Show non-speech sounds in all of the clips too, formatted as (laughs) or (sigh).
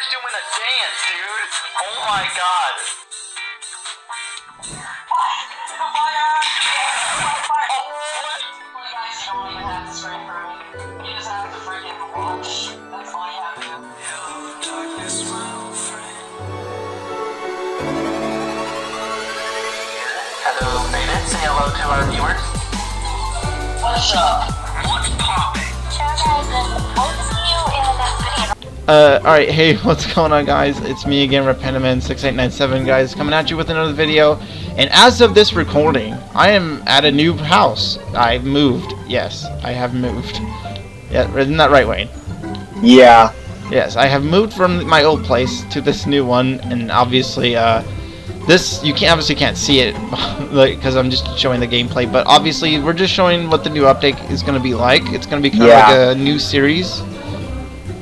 Wayner's doing a dance, dude. Oh my god. Hello, Baden. Say hello to our viewers. What's up? What's poppin'? Uh, alright, hey, (laughs) what's going on guys? It's me again, Repentiman6897 guys, coming at you with another video. And as of this recording, I am at a new house. I've moved. Yes, I have moved. Yeah, isn't that right, Wayne? Yeah. Yes, I have moved from my old place to this new one, and obviously, uh, this, you can't, obviously can't see it, (laughs) like, because I'm just showing the gameplay, but obviously, we're just showing what the new update is going to be like. It's going to be kind Yeah. of like a new series.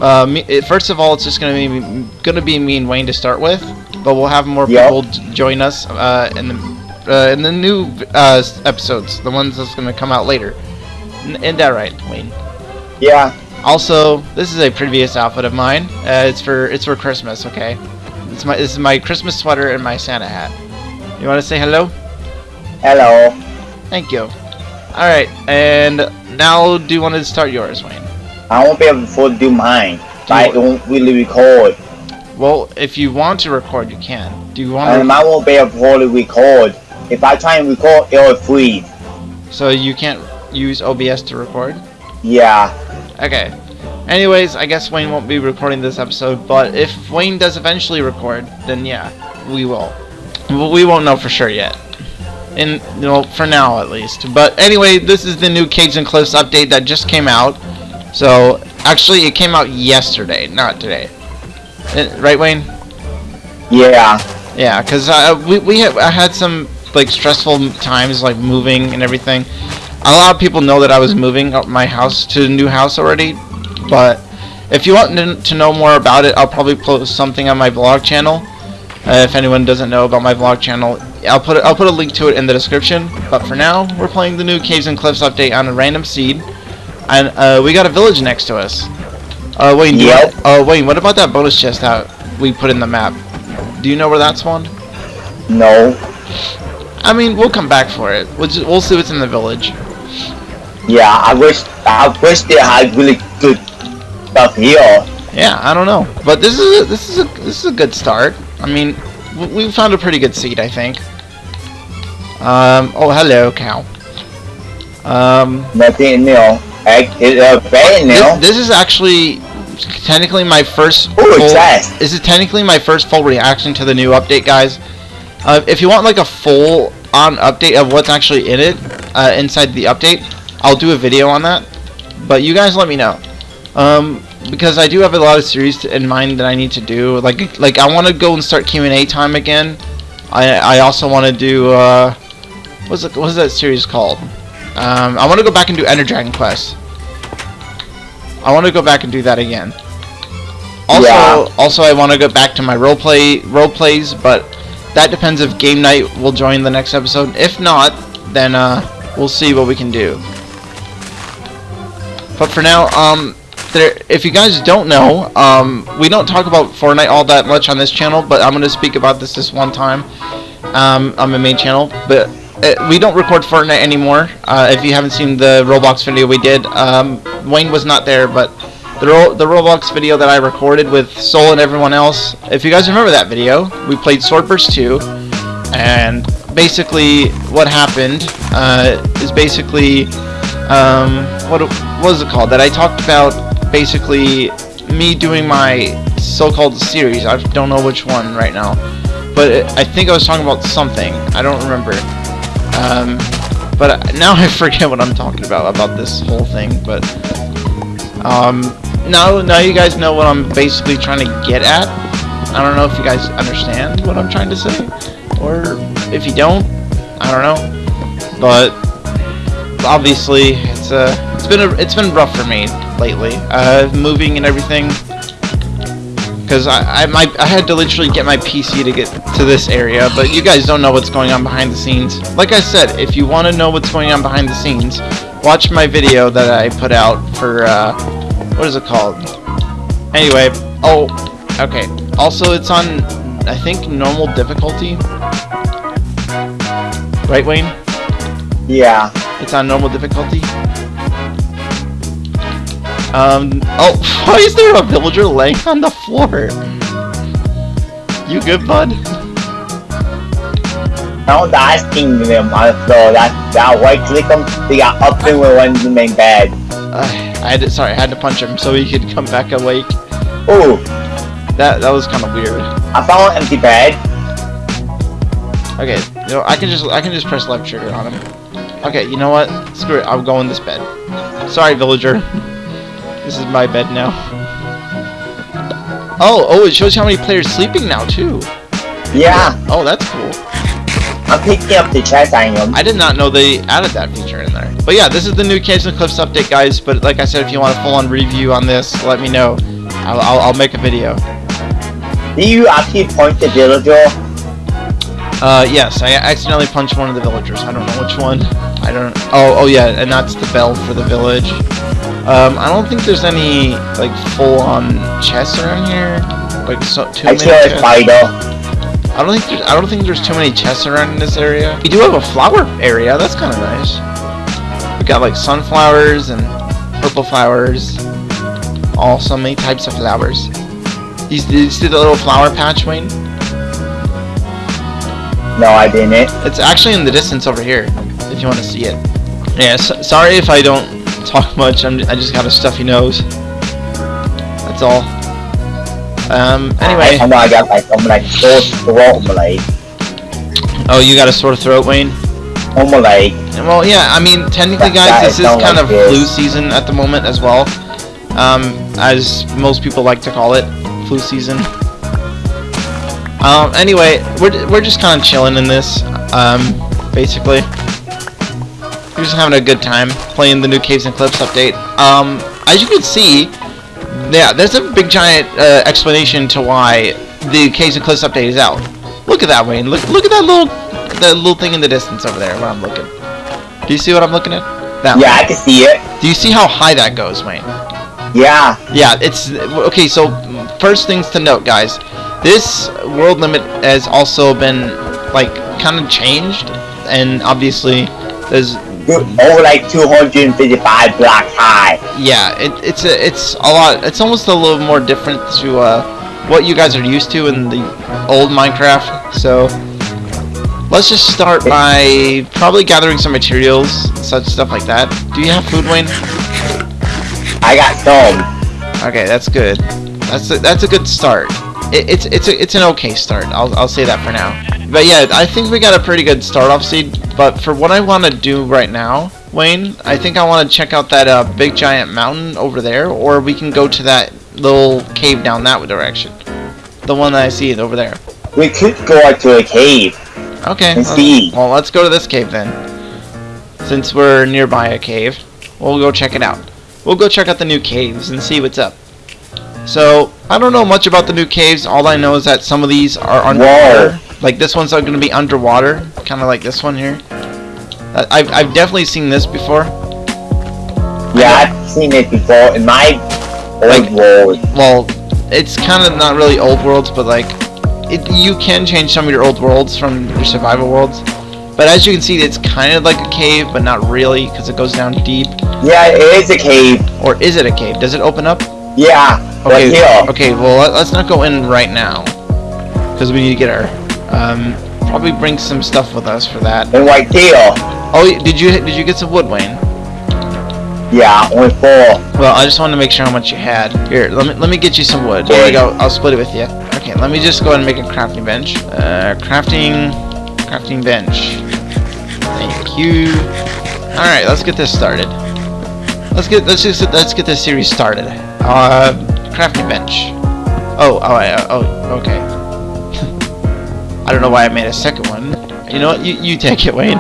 Uh, me, it, first of all, it's just going to be going to be me and Wayne to start with, but we'll have more Yep. people join us uh, in the uh, in the new uh, episodes, the ones that's going to come out later. N- Isn't that right, Wayne? Yeah. Also, this is a previous outfit of mine. Uh, it's for it's for Christmas, okay? It's my this is my Christmas sweater and my Santa hat. You want to say hello? Hello. Thank you. All right, and now do you want to start yours, Wayne? I won't be able to do mine. But I don't really record. Well, if you want to record, you can. Do you want And to? I won't be able to record. If I try and record, it'll freeze. So you can't use OBS to record? Yeah. Okay. Anyways, I guess Wayne won't be recording this episode, but if Wayne does eventually record, then yeah, we will. We won't know for sure yet. In you know, for now at least. But anyway, this is the new Caves and Cliffs update that just came out. So actually, it came out yesterday, not today. Uh, Right, Wayne? Yeah. Yeah, because uh, we we had, I had some like stressful times like moving and everything. A lot of people know that I was moving up my house to a new house already, but if you want to know more about it, I'll probably post something on my vlog channel. Uh, if anyone doesn't know about my vlog channel, I'll put it, I'll put a link to it in the description. But for now, we're playing the new Caves and Cliffs update on a random seed, and uh, we got a village next to us. Uh, Wayne, do you- uh, Wayne, what about that bonus chest that we put in the map? Do you know where that spawned? No. I mean, we'll come back for it. We'll, just, we'll see what's in the village. Yeah. I wish. I wish they had really good stuff here. Yeah, I don't know, but this is a, this is a this is a good start. I mean, we found a pretty good seed, I think. Um. Oh, hello, cow. Um. Nothing new. Egg is a bad now. This, this is actually technically my first. Ooh, full-. This is technically my first full reaction to the new update, guys. Uh, if you want like a full on update of what's actually in it uh, inside the update, I'll do a video on that. But you guys let me know. Um, because I do have a lot of series in mind that I need to do. Like, like I want to go and start Q and A time again. I I also want to do uh, what's it, what's that series called? Um, I want to go back and do Ender Dragon Quest. I want to go back and do that again. Also, Yeah. also I want to go back to my roleplay role plays, but that depends if Game Night will join the next episode. If not, then uh, we'll see what we can do. But for now, um, there, if you guys don't know, um, we don't talk about Fortnite all that much on this channel, but I'm going to speak about this this one time um, on my main channel. But uh, we don't record Fortnite anymore. Uh, if you haven't seen the Roblox video we did, um, Wayne was not there, but the, Ro the Roblox video that I recorded with Soul and everyone else, if you guys remember that video, we played Swordburst 2, and basically what happened uh, is basically um, what, what was it called? That I talked about basically me doing my so-called series. I don't know which one right now, but it, I think I was talking about something. I don't remember. Um, but now I (laughs) forget what I'm talking about about this whole thing. But um, now now you guys know what I'm basically trying to get at. I don't know if you guys understand what I'm trying to say, or if you don't, I don't know. But obviously, it's uh, it's been a, it's been rough for me lately, uh, moving and everything. Because I I, my, I had to literally get my PC to get to this area, but you guys don't know what's going on behind the scenes. Like I said, if you want to know what's going on behind the scenes, watch my video that I put out for uh, what is it called? Anyway, oh, Okay. Also, it's on, I think, normal difficulty. Right, Wayne? Yeah. It's on normal difficulty. Um. Oh, why is there a villager laying on the floor? You good, bud? No, that's thing them on the floor. That that white click them. They got up and went in the main bed. Uh, I had to, sorry, I had to punch him so he could come back awake. Oh, That that was kind of weird. I found an empty bed. Okay, you know, I can just I can just press left trigger on him. Okay, you know what? Screw it. I'll go in this bed. Sorry, villager. (laughs) This is my bed now. Oh, oh, it shows you how many players sleeping now too. Yeah, Oh, that's cool. I'm picking up the chest item. I did not know they added that feature in there. But yeah, this is the new Caves and Cliffs update, guys. But like I said, if you want a full-on review on this, let me know. I'll, I'll, I'll make a video. Do you actually point the villager? Uh, yes, I accidentally punched one of the villagers. I don't know which one. I don't. Oh, oh yeah, and that's the bell for the village. Um, I don't think there's any like full-on chests around here. Like so, too I many. a chests. spider. I don't think there's. I don't think there's too many chests around in this area. We do have a flower area. That's kind of nice. We got like sunflowers and purple flowers. All so many types of flowers. You, you see the little flower patch, Wayne? No, I didn't. It's actually in the distance over here, if you want to see it. Yeah, so, sorry if I don't talk (laughs) much. I'm, I just got a stuffy nose. That's all. Um. Anyway. I, know I got like I'm like sore throat, I'm like, Oh, you got a sore throat, Wayne? I'm like, Well, yeah, I mean, technically, guys, guy this is kind like of this. flu season at the moment as well. Um, as most people like to call it, flu season. Um, anyway, we're, we're just kind of chilling in this, um, basically. We're just having a good time playing the new Caves and Cliffs update. Um, as you can see, yeah, there's a big giant uh, explanation to why the Caves and Cliffs update is out. Look at that, Wayne. Look, look at that little, that little thing in the distance over there. Where I'm looking. Do you see what I'm looking at? That. yeah, I can see it. Do you see how high that goes, Wayne? Yeah, Yeah, it's okay. So first things to note, guys. This world limit has also been like kind of changed, and obviously there's over like 255 blocks high. yeah, it, it's a it's a lot. It's almost a little more different to uh, what you guys are used to in the old Minecraft. So let's just start by probably gathering some materials, such stuff like that. Do you have food, Wayne? I got some. Okay, that's good. That's a, that's a good start. It, it's it's a, it's an okay start. I'll I'll say that for now. But yeah, I think we got a pretty good start off seed. But for what I want to do right now, Wayne, I think I want to check out that uh, big giant mountain over there, or we can go to that little cave down that direction. The one that I see over there. We could go out to a cave. Okay. And see. Well, let's go to this cave then. Since we're nearby a cave, we'll go check it out. We'll go check out the new caves and see what's up. So, I don't know much about the new caves. All I know is that some of these are underwater. Like this one's going to be underwater, kind of like this one here. I've, I've definitely seen this before. Yeah, I've seen it before in my old Like- world. Well, it's kind of not really old worlds, but like, it, you can change some of your old worlds from your survival worlds. But as you can see, it's kind of like a cave, but not really, because it goes down deep. Yeah, it is a cave. Or is it a cave? Does it open up? Yeah, Okay. Okay. Well, let- let's not go in right now, because we need to get our. Um, probably bring some stuff with us for that. And right there. Oh, did you did you get some wood, Wayne? Yeah, only four. Well, I just wanted to make sure how much you had. Here, let me let me get you some wood. Here we go. I'll split it with you. Okay, let me just go ahead and make a crafting bench. Uh, crafting, crafting bench. Thank you. All right, let's get this started. Let's get let's just let's get this series started. Uh, crafting bench. Oh, oh, I, oh, okay. (laughs) I don't know why I made a second one. You know what? You you take it, Wayne.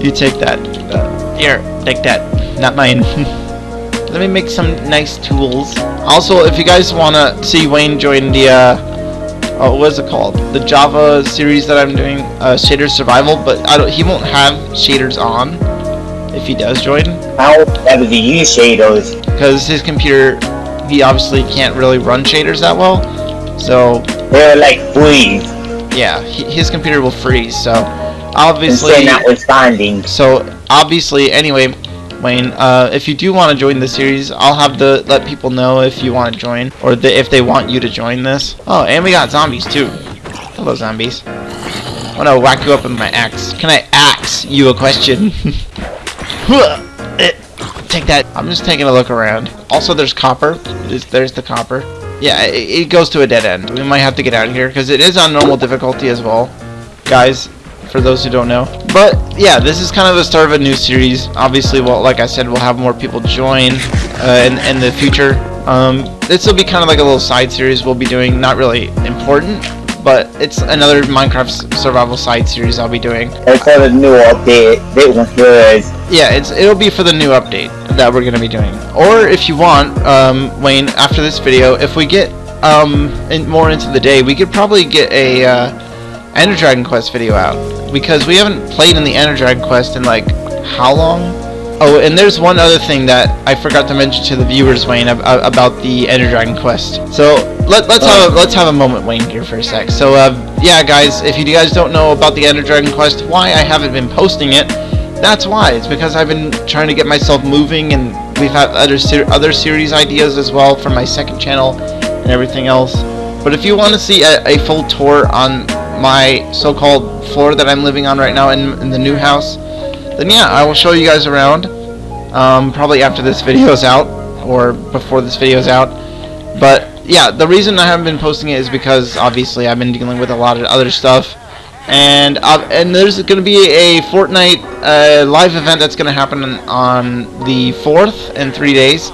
You take that. Uh, here, take that. Not mine. (laughs) Let me make some nice tools. Also, if you guys want to see Wayne join the, uh, oh, what is it called? The Java series that I'm doing, uh, Shader Survival, but I don't, he won't have shaders on if he does join, I don't ever use shaders. because his computer he obviously can't really run shaders that well. So They're like freeze. yeah, his computer will freeze. So obviously, say notwithstanding. so obviously, anyway, Wayne, uh, if you do want to join the series, I'll have to let people know if you want to join or the, if they want you to join this. Oh, and we got zombies too. Hello, zombies. I want to whack you up with my axe. Can I axe you a question? (laughs) Take that. I'm just taking a look around. Also, there's copper. There's, the copper. Yeah, it, it goes to a dead end. We might have to get out of here because it is on normal difficulty as well, guys. For those who don't know, but yeah, this is kind of the start of a new series. Obviously, well, like I said, we'll have more people join uh, in in the future. Um, this will be kind of like a little side series we'll be doing. Not really important, but it's another Minecraft survival side series I'll be doing. They call it new update. They want yours. Yeah, it's it'll be for the new update that we're gonna be doing. Or if you want, um, Wayne, after this video, if we get um in, more into the day, we could probably get a uh, Ender Dragon Quest video out because we haven't played in the Ender Dragon Quest in like how long? Oh, and there's one other thing that I forgot to mention to the viewers, Wayne, ab- ab- about the Ender Dragon Quest. So let, let's have a, let's have a moment, Wayne, here for a sec. So uh, yeah, guys, if you guys don't know about the Ender Dragon Quest, why I haven't been posting it, that's why. It's because I've been trying to get myself moving, and we've had other ser- other series ideas as well for my second channel and everything else. But if you want to see a, a full tour on my so-called floor that I'm living on right now in, in the new house, then yeah, I will show you guys around. Um, probably after this video is out, or before this video is out. But yeah, the reason I haven't been posting it is because obviously I've been dealing with a lot of other stuff. And uh, and there's going to be a Fortnite uh, live event that's going to happen on, the 4th in three days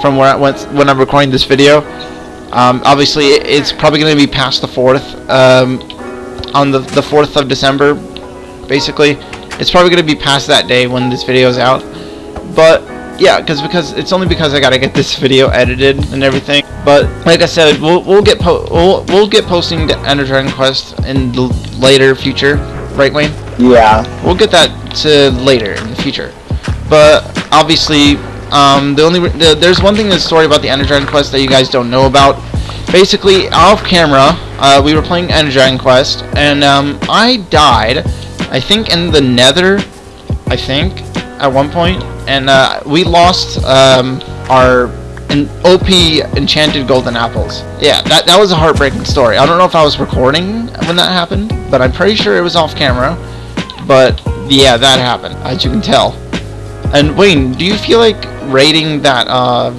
from where I went when I'm recording this video. Um, obviously, it's probably going to be past the 4th. Um, on the, the 4th of December, basically. It's probably going to be past that day when this video is out. But yeah, because because it's only because I gotta get this (laughs) video edited and everything. But like I said, we'll we'll get po- we'll we'll get posting the Ender Dragon Quest in the later future, right, Wayne? Yeah. We'll get that to later in the future. But obviously, um, the only the, there's one thing in the story about the Ender Dragon Quest that you guys don't know about. Basically, off camera, uh, we were playing Ender Dragon Quest, and um, I died. I think in the Nether. I think at one point, and uh, we lost um, our an OP enchanted golden apples. Yeah, that that was a heartbreaking story. I don't know if I was recording when that happened, but I'm pretty sure it was off camera. But yeah, that happened, as you can tell. And Wayne, do you feel like raiding that uh,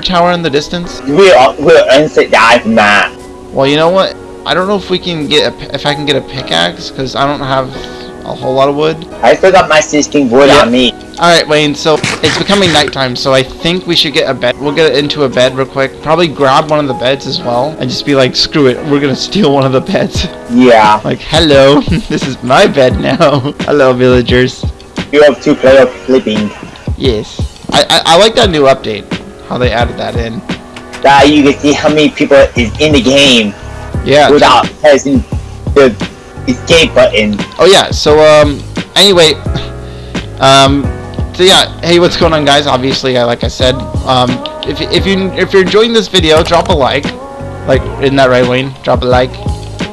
tower in the distance? We'll, we'll answer that man. Well, you know what? I don't know if we can get a, if I can get a pickaxe because I don't have a whole lot of wood. I still got my 16 wood Yeah. on me. Alright, Wayne, so it's becoming nighttime, so I think we should get a bed. We'll get into a bed real quick. Probably grab one of the beds as well, and just be like, screw it, we're gonna steal one of the beds. Yeah. (laughs) like, hello, (laughs) this is my bed now. (laughs) hello, villagers. You have two player flipping. Yes. I, I, I like that new update, how they added that in. That you can see how many people is in the game Yeah. without pressing the escape button. Oh yeah, so um anyway um so yeah, hey what's going on guys? Obviously I like I said, um if if you if you're enjoying this video, drop a like. Like isn't that right Wayne? Drop a like.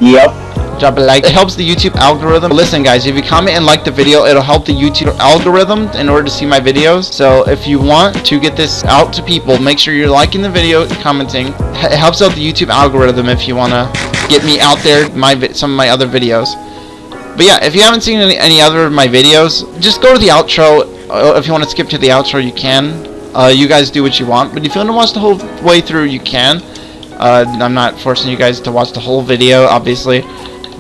Yep. Drop a like. It helps the YouTube algorithm. Listen guys, if you comment and like the video, it'll help the YouTube algorithm in order to see my videos. So if you want to get this out to people, make sure you're liking the video, commenting. It helps out the YouTube algorithm if you want to get me out there my some of my other videos. But yeah, if you haven't seen any, any other of my videos, just go to the outro. Uh, If you want to skip to the outro, you can. Uh, you guys do what you want. But if you want to watch the whole way through, you can. Uh, I'm not forcing you guys to watch the whole video, obviously.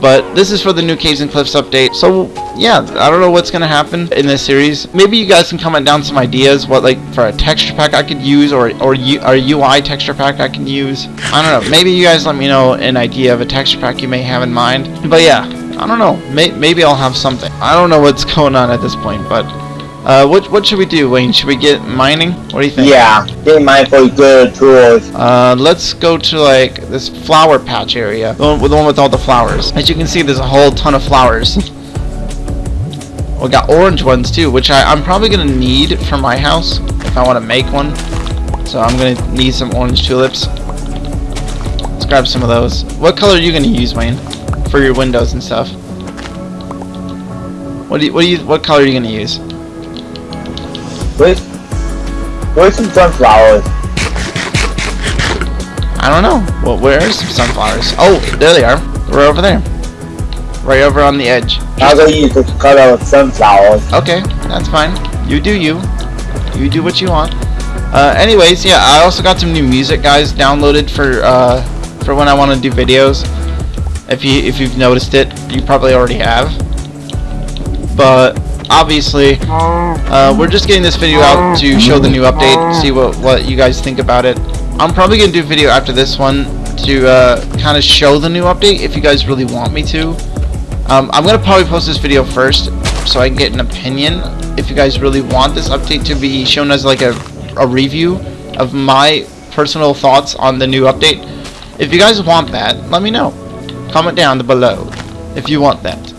But this is for the new Caves and Cliffs update. So yeah, I don't know what's gonna happen in this series. Maybe you guys can comment down some ideas, what like for a texture pack I could use, or or, U, UI texture pack I can use. I don't know. Maybe you guys let me know an idea of a texture pack you may have in mind. But yeah, I don't know. May, maybe I'll have something. I don't know what's (laughs) going on at this point, but uh, what what should we do, Wayne? Should we get mining? What do you think? Yeah. Get mine for good tools. Uh, let's go to like this flower patch area, the one, the one with all the flowers. As you can see, there's a whole ton of flowers. we got orange ones too, which I, I'm probably gonna need for my house if I want to make one. So I'm gonna need some orange tulips. Let's grab some of those. What color are you gonna use, Wayne, for your windows and stuff? What do you, what do you, what color are you gonna use? Where's some sunflowers? I don't know. Well, where are some sunflowers? Oh, there they are. We're over there. Right over on the edge. I'm gonna use the color of sunflowers. Okay, that's fine. You do you. You do what you want. Uh, anyways, yeah, I also got some new music, guys, downloaded for uh, for when I want to do videos. If you if you've noticed it, you probably already have. But obviously, uh, we're just getting this video out to show the new update, see what what you guys think about it. I'm probably gonna do a video after this one to uh, kind of show the new update if you guys really want me to. Um, I'm gonna probably post this video first so I can get an opinion if you guys really want this update to be shown as like a, a review of my personal thoughts on the new update. If you guys want that, let me know. Comment down below if you want that.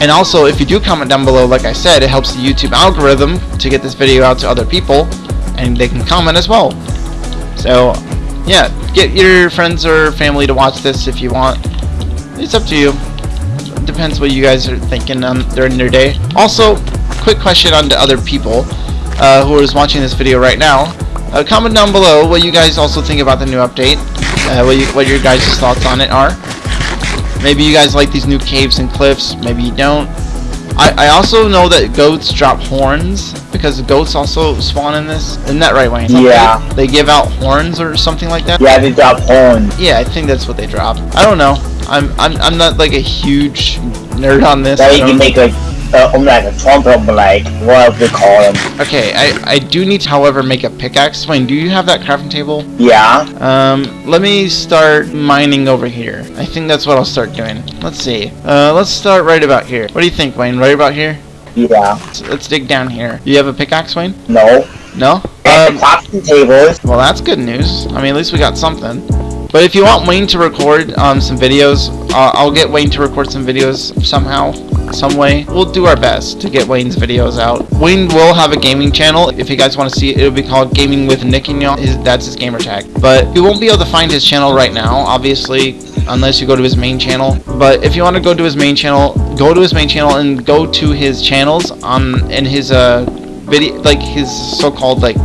And also, if you do comment down below, like I said, it helps the YouTube algorithm to get this video out to other people, and they can comment as well. So, yeah, get your friends or family to watch this if you want. It's up to you. Depends what you guys are thinking um, during your day. Also, quick question on to other people uh, who is watching this video right now. Uh, comment down below what you guys also think about the new update. Uh, what, you, what your guys' thoughts on it are. Maybe you guys like these new caves and cliffs. Maybe you don't. I, I also know that goats drop horns because goats also spawn in this. Isn't that right, Wayne? Yeah. They, they give out horns or something like that. Yeah, they drop horns. Yeah, I think that's what they drop. I don't know. I'm I'm I'm not like a huge nerd on this. That you can make like, uh, um, like a trumpet, like, whatever they call them. Okay, I I do need to, however, make a pickaxe. Wayne, do you have that crafting table? Yeah. Um, let me start mining over here. I think that's what I'll start doing. Let's see. Uh, let's start right about here. What do you think, Wayne? Right about here? Yeah. Let's, let's dig down here. You have a pickaxe, Wayne? No. No? Um, crafting tables. well, that's good news. I mean, at least we got something. But if you want Wayne to record um, some videos, uh, I'll get Wayne to record some videos somehow, some way. We'll do our best to get Wayne's videos out. Wayne will have a gaming channel. If you guys want to see it, it'll be called Gaming with Nick and y'all. That's his gamer tag. But you won't be able to find his channel right now, obviously, unless you go to his main channel. But if you want to go to his main channel, go to his main channel and go to his channels on in his uh video, like his so-called like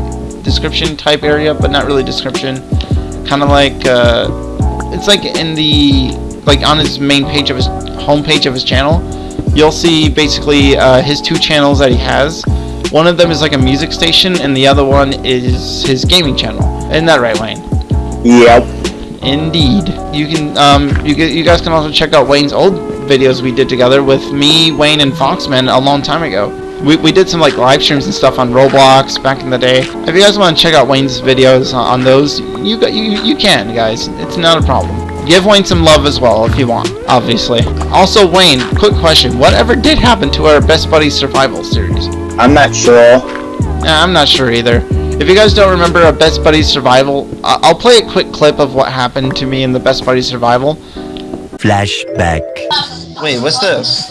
description type area, but not really description. Kind of like uh, it's like in the like on his main page of his homepage of his channel. You'll see basically uh, his two channels that he has. One of them is like a music station, and the other one is his gaming channel. Isn't that right, Wayne? Yep. Indeed. You can um you you guys can also check out Wayne's old videos we did together with me, Wayne, and Foxman a long time ago. We, we did some like live streams and stuff on Roblox back in the day. If you guys want to check out Wayne's videos on, on those, you you you can guys. It's not a problem. Give Wayne some love as well if you want, obviously. Also, Wayne, quick question: Whatever did happen to our Best Buddies Survival series? I'm not sure. Nah, I'm not sure either. If you guys don't remember a Best Buddies Survival, I- I'll play a quick clip of what happened to me in the Best Buddies Survival. Flashback. Wait, what's this?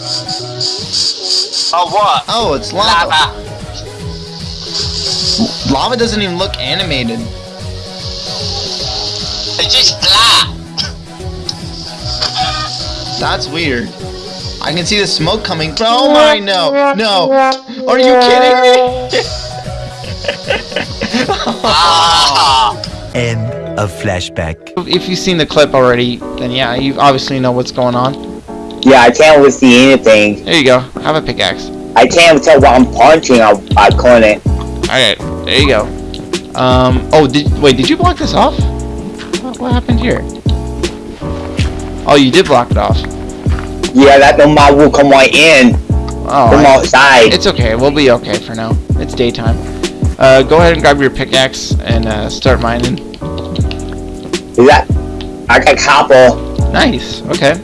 Oh, what? Oh, it's lava. Lava. Lava doesn't even look animated. It's just black. That's weird. I can see the smoke coming. Oh my, no, no. Are you kidding me? Ah. (laughs) End of flashback. if you've seen the clip already, then yeah, you obviously know what's going on. Yeah, I can't really see anything. There you go. Have a pickaxe. I can't tell what I'm punching. I, I couldn't. Alright, there you go. Um, oh, did, wait, did you block this off? What, what happened here? Oh, you did block it off. Yeah, that the mob will come right in Oh, from I- outside. it's okay. We'll be okay for now. It's daytime. Uh, go ahead and grab your pickaxe and uh, start mining. Is that? I got copper. Nice. Okay.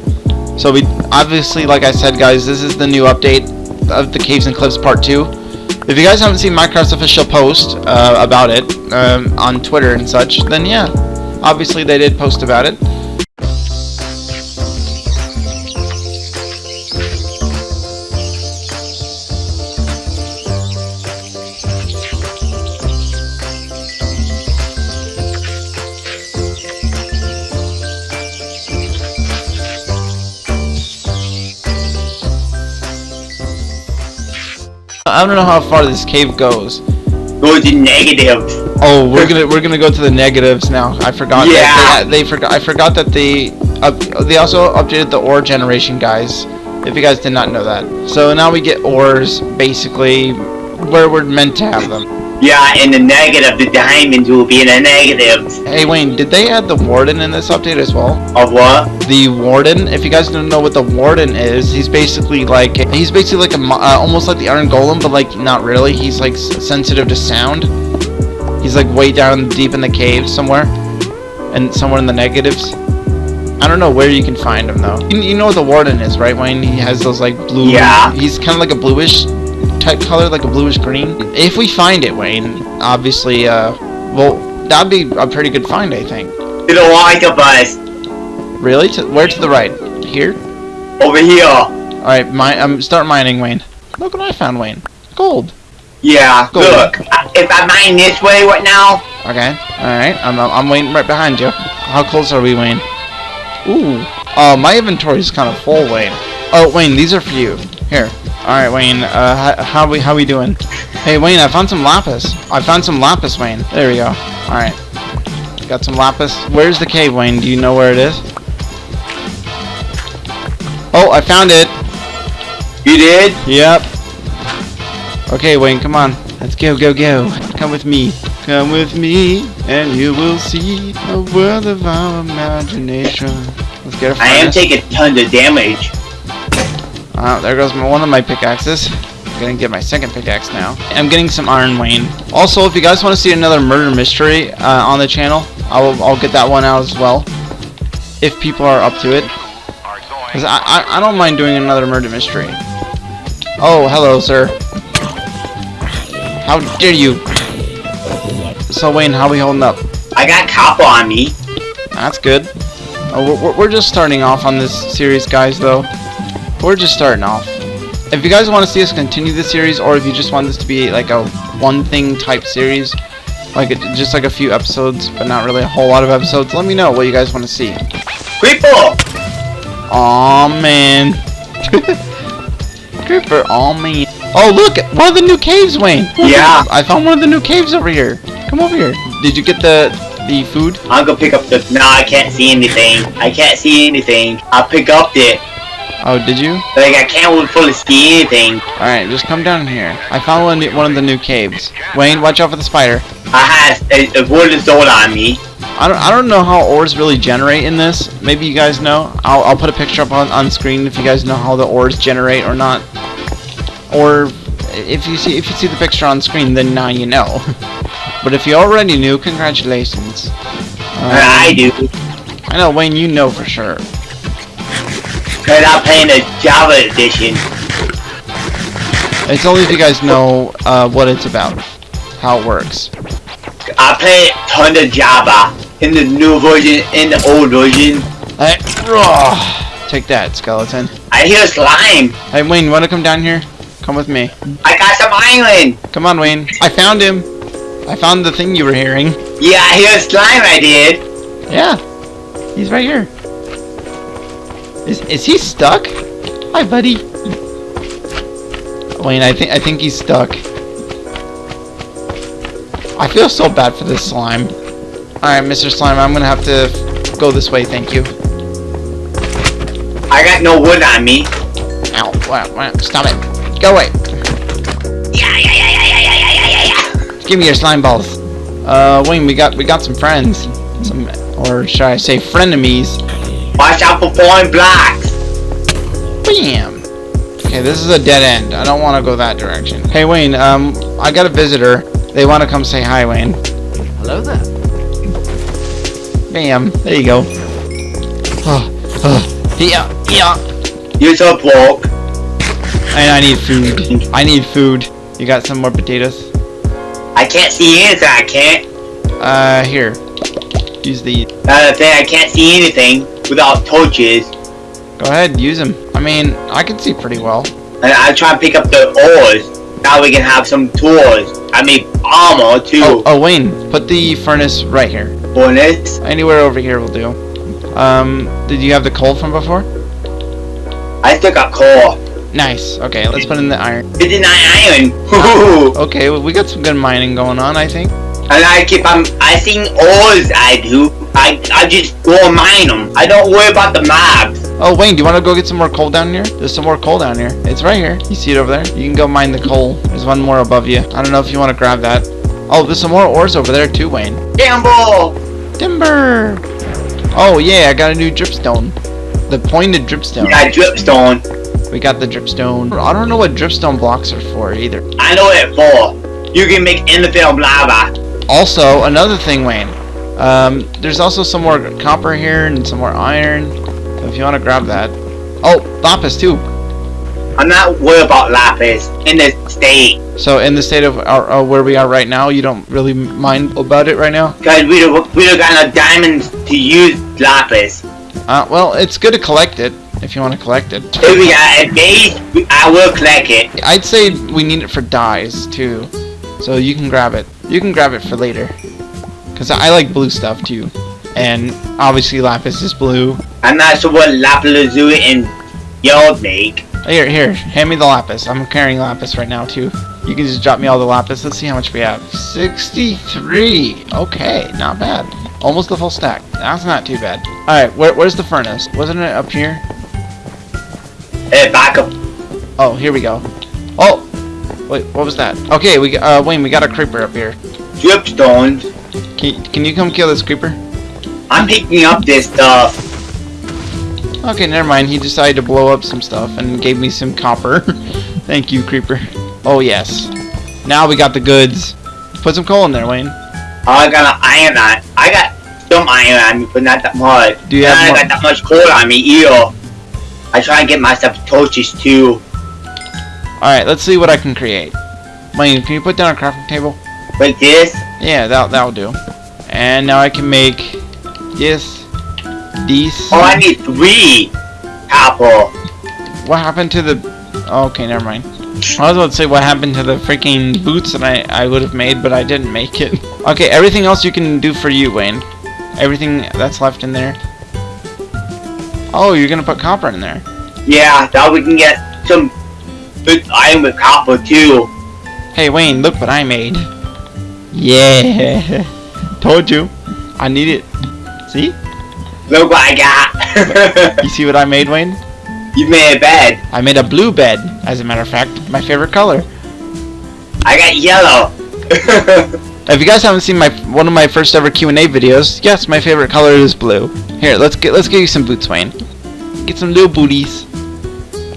So we obviously, like I said, guys, this is the new update of the Caves and Cliffs Part Two. If you guys haven't seen Minecraft's official post uh, about it um, on Twitter and such, then yeah, obviously they did post about it. I don't know how far this cave goes. Go to negative. Oh, we're gonna we're gonna go to the negatives now. I forgot. Yeah. That they, they forgot. I forgot that they up, they also updated the ore generation, guys. If you guys did not know that. So now we get ores basically where we're meant to have them. Yeah, in the negative, the diamonds will be in the negatives. Hey Wayne, did they add the warden in this update as well? Of what? The warden. If you guys don't know what the warden is, he's basically like he's basically like a uh, almost like the Iron Golem, but like not really. He's like sensitive to sound. He's like way down deep in the cave somewhere, and somewhere in the negatives. I don't know where you can find him though. You, you know what the warden is, right, Wayne? He has those like blue. Yeah. He's kind of like a bluish color, like a bluish green. If we find it, Wayne, obviously, uh, well, that'd be a pretty good find, I think. To the right of us. Really? To, where to the right? Here? Over here. Alright, mi- um, start mining, Wayne. Look what I found, Wayne. Gold. Yeah, Go. look. I- If I mine this way right now, Okay. Alright, I'm, I'm I'm waiting right behind you. How close are we, Wayne? Ooh. Oh, my inventory is kind of full, Wayne. Oh, Wayne, these are for you. Here. Alright, Wayne, uh, how, how we, how we doing? Hey, Wayne, I found some lapis. I found some lapis, Wayne. There we go. Alright. Got some lapis. Where's the cave, Wayne? Do you know where it is? Oh, I found it. you did? Yep. Okay, Wayne, come on. Let's go, go, go. Come with me. Come with me, and you will see a world of our imagination. Let's get a I am taking tons of damage. Oh, there goes my, one of my pickaxes. I'm gonna get my second pickaxe now. I'm getting some iron, Wayne. Also, if you guys want to see another murder mystery uh, on the channel, I'll, I'll get that one out as well. If people are up to it. Because I, I, I don't mind doing another murder mystery. Oh, hello, sir. How dare you? So, Wayne, how we holding up? I got copper on me. That's good. Oh, we're, we're just starting off on this series, guys, though. We're just starting off. If you guys want to see us continue this series, or if you just want this to be like a one-thing type series, like a, just like a few episodes, but not really a whole lot of episodes, let me know what you guys want to see. Creeper! Aw, man. (laughs) Creeper, aw, man. Oh, look! One of the new caves, Wayne! Yeah. I found one of the new caves over here. Come over here. Did you get the the food? I'm gonna pick up the. No, I can't see anything. I can't see anything. I pick up it. Oh, did you? Like, I can't fully see anything. Alright, just come down here. I found one, one of the new caves. Wayne, watch out for the spider. I had a, a sword on me. I don't, I don't know how ores really generate in this. Maybe you guys know. I'll, I'll put a picture up on, on screen if you guys know how the ores generate or not. Or if you see if you see the picture on screen, then now you know. (laughs) but if you already knew, congratulations. Um, I do. I know, Wayne, you know for sure. I'm playing the Java edition. It's only if you guys know uh, what it's about, how it works. I play ton of Java in the new version, in the old version. Hey, raw. Take that, skeleton. I hear slime. Hey, Wayne, you wanna come down here? Come with me. I got some iron. Come on, Wayne. I found him. I found the thing you were hearing. Yeah, I hear slime. I did. Yeah. He's right here. Is is he stuck? Hi, buddy. Wayne, I think I think he's stuck. I feel so bad for this slime. Alright, Mr. Slime, I'm gonna have to go this way, thank you. I got no wood on me. Ow, wow, wow, stop it. Go away. Yeah, yeah, yeah, yeah, yeah, yeah, yeah, yeah. Give me your slime balls. Uh, Wayne, we got we got some friends. Some, or should I say frenemies. Watch out for falling blocks. Bam! Okay, this is a dead end. I don't want to go that direction. Hey, Wayne, um, I got a visitor. They want to come say hi, Wayne. Hello there. Bam. There you go. Oh, oh. Yeah, yeah. You're so broke. And I need food. I need food. You got some more potatoes? I can't see anything. I can't. Uh, here. Use the. Another thing, I can't see anything without torches. Go ahead, use them. I mean, I can see pretty well. And I try and pick up the ores. Now we can have some tools. I mean, armor too. Oh, oh, Wayne, put the furnace right here. Bonus. Anywhere over here will do. Um, did you have the coal from before? I still got coal. Nice. Okay, let's put in the iron. 59 iron. (laughs) Woohoo. Okay, well, we got some good mining going on, I think. And I keep on, I sing ores I do. I, I just go mine them. I don't worry about the mobs. Oh, Wayne, do you want to go get some more coal down here? There's some more coal down here. It's right here. You see it over there? You can go mine the coal. There's one more above you. I don't know if you want to grab that. Oh, there's some more ores over there too, Wayne. Gamble. Timber! Oh, yeah, I got a new dripstone. The pointed dripstone. Yeah, dripstone. We got the dripstone. I don't know what dripstone blocks are for either. I know it for. You can make anything lava. Also, another thing, Wayne. Um, there's also some more copper here and some more iron. So if you want to grab that. Oh, lapis too. I'm not worried about lapis in this state. So in the state of our, uh, where we are right now, you don't really mind about it right now? Because we don't, we don't got enough diamonds to use lapis. Uh, well, it's good to collect it if you want to collect it. If we got a base, I will collect it. I'd say we need it for dyes too. So you can grab it. You can grab it for later. Cause I like blue stuff too. And obviously lapis is blue. I'm not sure what lapis lazuli and yellow make. Here, here, hand me the lapis. I'm carrying lapis right now too. You can just drop me all the lapis. Let's see how much we have. 63. Okay, not bad. Almost the full stack. That's not too bad. Alright, where, where's the furnace? Wasn't it up here? Uh, back up. Oh, here we go. Oh! Wait, what was that? Okay, we uh, Wayne, we got a creeper up here. Dripstones. Can, can you come kill this creeper? I'm picking up this stuff. Okay, never mind. He decided to blow up some stuff and gave me some copper. (laughs) Thank you, creeper. Oh, yes. Now we got the goods. Put some coal in there, Wayne. I got an iron on. I got some iron on me, but not that much. Do you And have I got that much coal on me either. I try and get myself torches too. Alright, let's see what I can create. Wayne, can you put down a crafting table? Like this. Yeah, that, that'll do. And now I can make this, these. Oh, I need three copper. What happened to the... Okay, never mind. I was about to say what happened to the freaking boots that I, I would have made, but I didn't make it. (laughs) Okay, everything else you can do for you, Wayne. Everything that's left in there. Oh, you're gonna put copper in there. Yeah, now we can get some good am a copper too. Hey, Wayne, look what I made. Yeah. (laughs) Told you. I need it. See? Look what I got. (laughs) You see what I made, Wayne? you made a bed. I made a blue bed, as a matter of fact. My favorite color. I got yellow. (laughs) If you guys haven't seen my one of my first ever Q&A videos, yes, my favorite color is blue. Here, let's get let's get you some boots, Wayne. Get some little booties.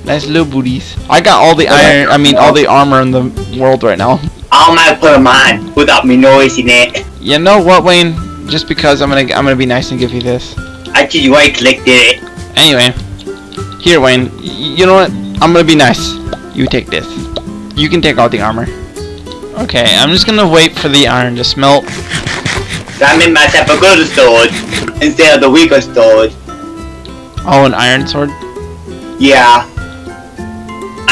Nice little booties. I got all the iron, I mean all the armor in the world right now. I might put them on without me noticing it. You know what, Wayne? Just because I'm gonna I'm gonna be nice and give you this. I just right clicked it. Anyway, here, Wayne. You know what? I'm gonna be nice. You take this. You can take all the armor. Okay, I'm just gonna wait for the iron to smelt. I made myself a good sword instead of the weaker sword. Oh, an iron sword. Yeah.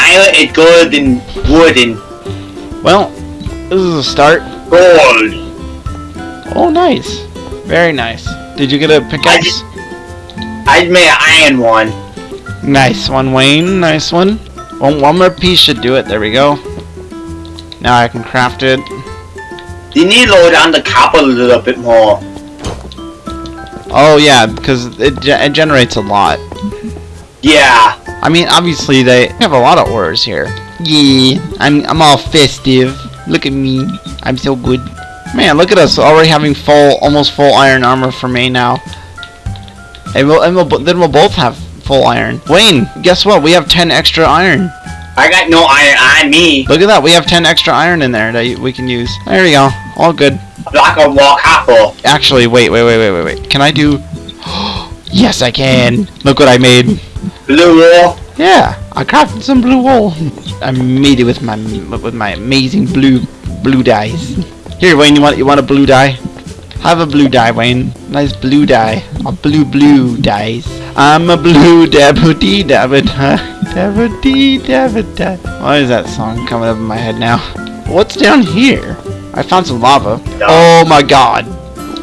Iron is good than wooden. Well, this is a start. Gold. Oh, nice. Very nice. Did you get a pickaxe? I just made an iron one. Nice one, Wayne. Nice one. One, one more piece should do it. There we go. Now I can craft it. You need to lower down the copper a little bit more. Oh yeah, because it, it generates a lot. Yeah. I mean, obviously they have a lot of ores here. Yeah, I'm I'm all festive. Look at me. I'm so good. Man, look at us already having full, almost full iron armor for me now. And we'll, and we'll, then we'll both have full iron. Wayne, guess what? We have 10 extra iron. I got no iron on me. Look at that. We have 10 extra iron in there that we can use. There we go. All good. Block of wall copper. Actually, wait, wait, wait, wait, wait, wait. Can I do... (gasps) yes, I can. Look what I made. Blue wall. Yeah, I crafted some blue wool. I made it with my with my amazing blue blue dyes. Here, Wayne, you want you want a blue dye? Have a blue dye, Wayne. Nice blue dye. A blue blue dyes. I'm a blue dabba-dee dabba-da. Why is that song coming up in my head now? What's down here? I found some lava. Oh my god.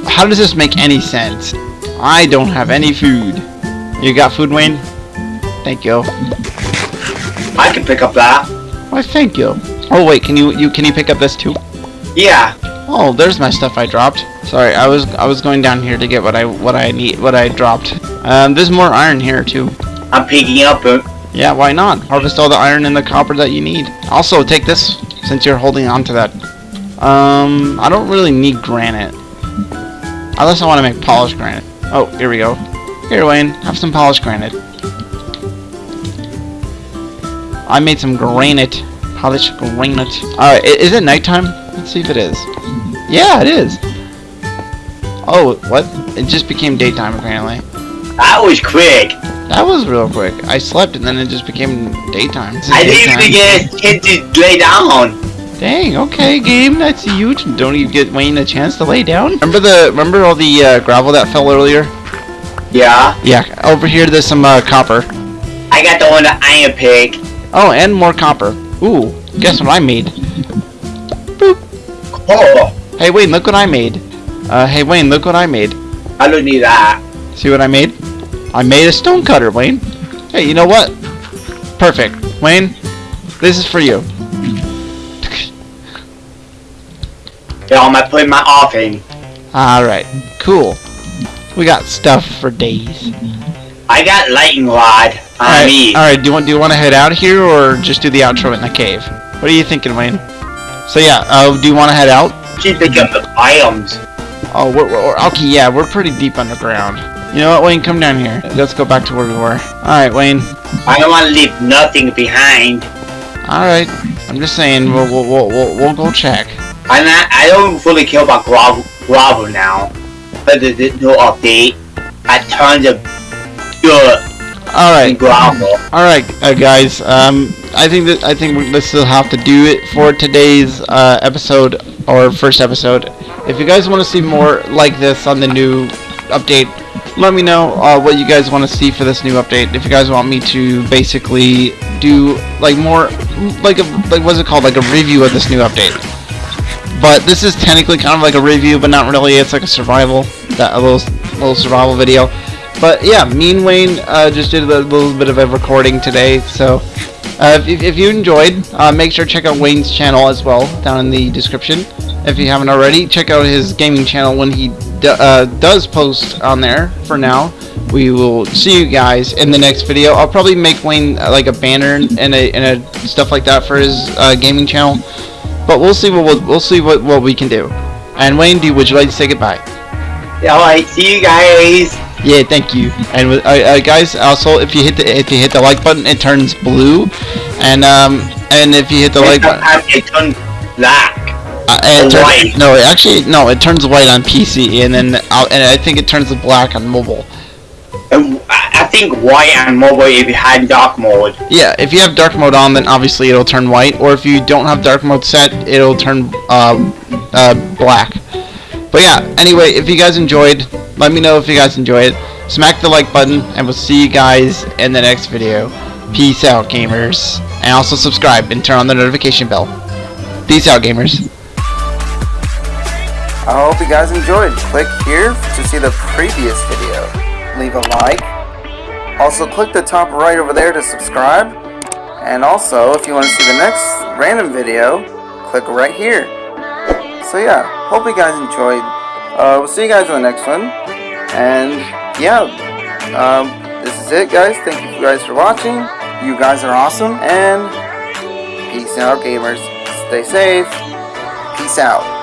How does this make any sense? I don't have any food. You got food, Wayne? Thank you. I can pick up that. Why, thank you. Oh wait, can you you can you pick up this too? Yeah. Oh, there's my stuff I dropped. Sorry, I was I was going down here to get what I what I need what I dropped. Um, there's more iron here too. I'm picking up it. Yeah, why not? Harvest all the iron and the copper that you need. Also, take this since you're holding on to that. Um, I don't really need granite. Unless I want to make polished granite. Oh, here we go. Here, Wayne, have some polished granite. I made some granite. Polished granite. Alright, is it nighttime? Let's see if it is. Yeah, it is. Oh, what? It just became daytime, apparently. That was quick. That was real quick. I slept and then it just became daytime. I didn't even get a chance to lay down. Dang, okay, game, that's huge. Don't even get Wayne a chance to lay down. Remember the remember all the uh, gravel that fell earlier? Yeah. Yeah, over here there's some uh, copper. I got the one that iron pick. Oh, and more copper. Ooh, guess what I made? Boop. Oh, Hey Wayne, look what I made. Uh, hey Wayne, look what I made. I don't need that. See what I made? I made a stone cutter, Wayne. Hey, you know what? Perfect. Wayne, this is for you. Yeah, I'm gonna put my offing. Alright, cool. We got stuff for days. I got lightning rod on Alright, me. alright, do you want do you want to head out here or just do the outro in the cave? What are you thinking, Wayne? So yeah, uh, do you want to head out? Just pick up the items. Oh, we're, we're okay. Yeah, we're pretty deep underground. You know what, Wayne? Come down here. Let's go back to where we were. All right, Wayne. I don't want to leave nothing behind. All right. I'm just saying. We'll we'll we'll, we'll, we'll go check. I'm not, I don't fully care about gravel, gravel now. But there's no update, I tons of dirt All right. All right, uh, guys. Um, I think that I think we this will have to do it for today's uh, episode or first episode. If you guys want to see more like this on the new update, let me know uh, what you guys want to see for this new update. If you guys want me to basically do like more like a like what's it called like a review of this new update. But this is technically kind of like a review, but not really. It's like a survival, that a little little survival video. But yeah, me and Wayne uh, just did a little bit of a recording today. So uh, if, if you enjoyed, uh, make sure to check out Wayne's channel as well down in the description. If you haven't already, check out his gaming channel when he uh, does post on there. For now, we will see you guys in the next video. I'll probably make Wayne uh, like a banner and a, and a stuff like that for his uh, gaming channel. But we'll see what we'll, we'll see what, what we can do. And Wayne, do would you like to say goodbye? Alright, see you guys. Yeah, thank you. And uh, uh, guys, also if you hit the if you hit the like button, it turns blue, and um and if you hit the like button, it turns black. uh, and it turns- white. no, it actually no, it turns white on PC, and then uh, and I think it turns black on mobile. And I I think white on mobile if you had dark mode. Yeah, if you have dark mode on, then obviously it'll turn white, or if you don't have dark mode set, it'll turn uh, uh, black. But yeah, anyway, if you guys enjoyed, let me know if you guys enjoyed. It. Smack the like button, and we'll see you guys in the next video. Peace out, gamers. And also subscribe and turn on the notification bell. Peace out, gamers. I hope you guys enjoyed. Click here to see the previous video. Leave a like. Also, click the top right over there to subscribe. And also, if you want to see the next random video, click right here. So yeah, hope you guys enjoyed. Uh, we'll see you guys in the next one. And yeah, um, this is it, guys. Thank you guys for watching. You guys are awesome. And peace out, gamers. Stay safe. Peace out.